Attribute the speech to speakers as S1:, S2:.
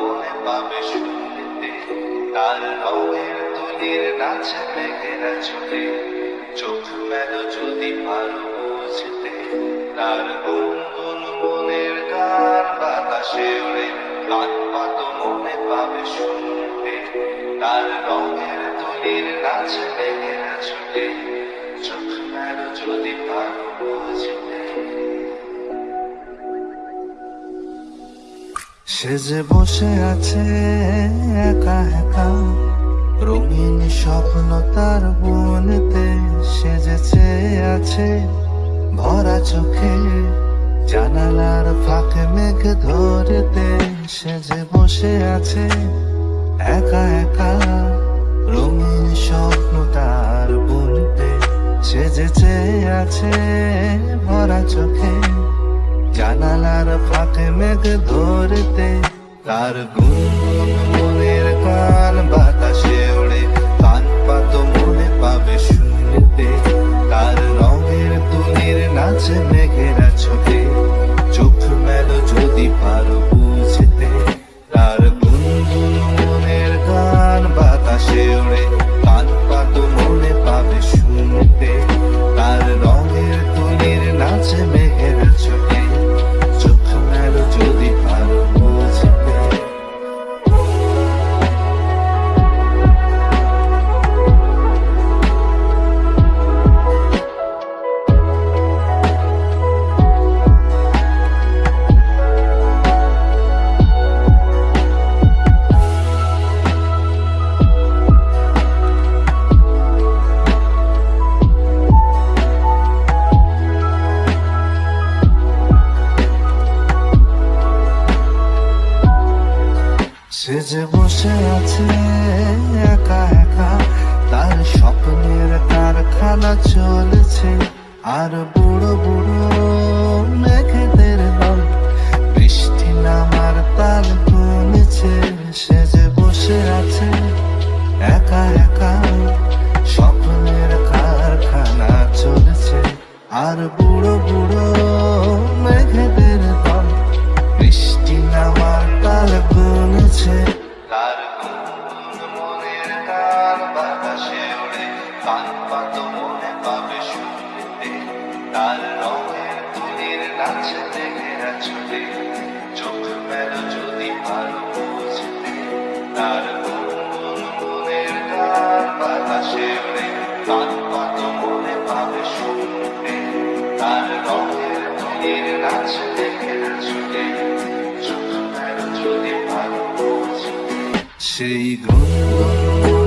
S1: মনে পাবে শুনতে তার রঙের তুলির নাচে মেঘেরা ছুটে। চোখ মেল যদি পারো বুঝতে। তার গুনগুন মনের গান বাতাসে উড়ে। গান পাত মনে পাবে শুনতে। তার রঙের তুলির নাচে মেঘেরা ছুটে। সে যে বসে আছে একা একা, রঙিন স্বপ্ন তার বনেতে সে যে চেয়ে আছে ভরা চোখে, জানালার ফাঁকে মেঘ ধরতে সে যে বসে আছে একা একা, রঙিন স্বপ্ন তার বনতে সে যে চেয়ে আছে ভরা চোখে। জানালার ফাঁকে মেঘ ধরতে তার গুনগুন যে বসে আছে একা একা তার স্বপ্নের কারখানা চলেছে। আর তার রঙের তুলির নাচে মেঘেরা ছুটে। চোখ মেলো যদি পারো বুঝতে, তার গুনগুন মনের গান বাতাসে ওড়ে কান পাত মনে পাবে শুনতে, তার রঙের তুলির নাচে মেঘেরা ছুটে। চোখ মেলো যদি পারো বুঝতে, সেই গুনগুন